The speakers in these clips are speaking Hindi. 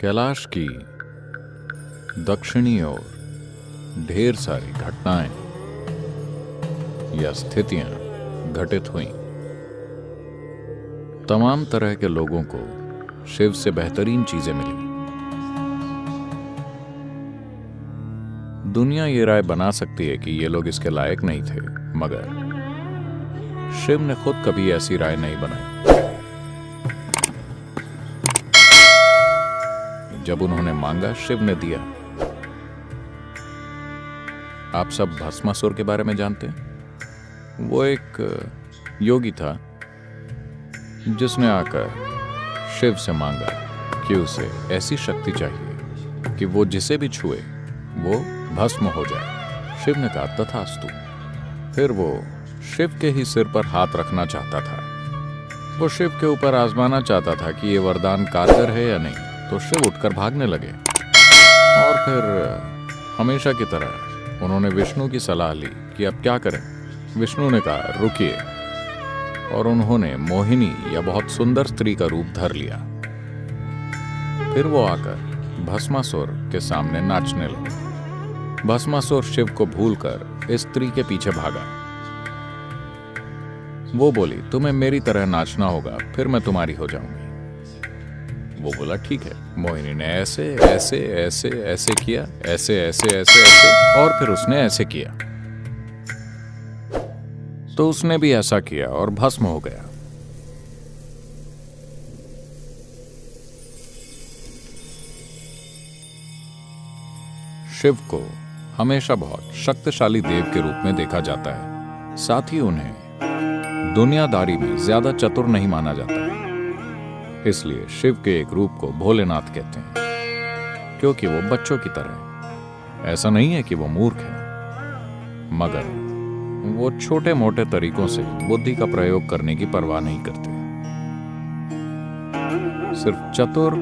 कैलाश की दक्षिणी ओर ढेर सारी घटनाएँ या स्थितियाँ घटित हुई। तमाम तरह के लोगों को शिव से बेहतरीन चीज़ें मिली। दुनिया ये राय बना सकती है कि ये लोग इसके लायक नहीं थे, मगर शिव ने खुद कभी ऐसी राय नहीं बनाई। जब उन्होंने मांगा, शिव ने दिया। आप सब भस्मासुर के बारे में जानते हैं? वो एक, योगी था, जिसने आकर शिव से मांगा कि उसे ऐसी शक्ति चाहिए कि वो जिसे भी छुए, वो भस्म हो जाए। शिव ने कहा, तथास्तु। फिर वो शिव के ही सिर पर हाथ रखना चाहता था। वो शिव के ऊपर आजमाना चाहता था कि ये वरदान कारगर है या नहीं। तो शिव उठकर भागने लगे। और फिर, हमेशा की तरह उन्होंने विष्णु की सलाह ली कि अब क्या करें। विष्णु ने कहा, रुकिए। और उन्होंने मोहिनी या बहुत सुंदर स्त्री का रूप धर लिया। फिर वो आकर भस्मासुर के सामने नाचने लगे। भस्मासुर शिव को भूलकर इस स्त्री के पीछे भागा। वो बोली, तुम्हें मेरी तरह नाचना होगा, फिर मैं तुम्हारी हो जाऊँगी। वो बोला, ठीक है। मोहिनी ने ऐसे ऐसे ऐसे ऐसे किया, ऐसे ऐसे ऐसे ऐसे, और फिर उसने ऐसे किया। तो उसने भी ऐसा किया और भस्म हो गया। शिव को हमेशा बहुत शक्तिशाली देव के रूप में देखा जाता है। साथ ही उन्हें दुनियादारी में ज़्यादा चतुर नहीं माना जाता। इसलिए शिव के एक रूप को भोलेनाथ कहते हैं, क्योंकि वो बच्चों की तरह ऐसा नहीं है कि वो मूर्ख है, मगर वो छोटे मोटे तरीकों से बुद्धि का प्रयोग करने की परवाह नहीं करते। सिर्फ़ चतुर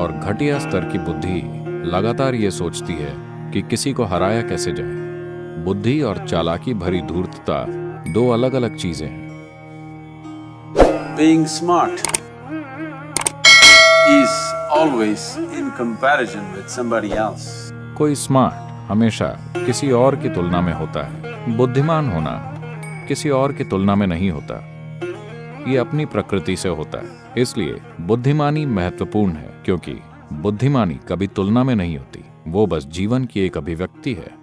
और घटिया स्तर की बुद्धि लगातार ये सोचती है कि किसी को हराया कैसे जाए। बुद्धि और चालाकी भरी धूर्तता दो अलग अलग चीज़ें हैं। Is always in comparison with somebody else. कोई स्मार्ट हमेशा किसी और की तुलना में होता है। बुद्धिमान होना किसी और की तुलना में नहीं होता। ये अपनी प्रकृति से होता है। इसलिए बुद्धिमानी महत्वपूर्ण है, क्योंकि बुद्धिमानी कभी तुलना में नहीं होती। वो बस जीवन की एक अभिव्यक्ति है।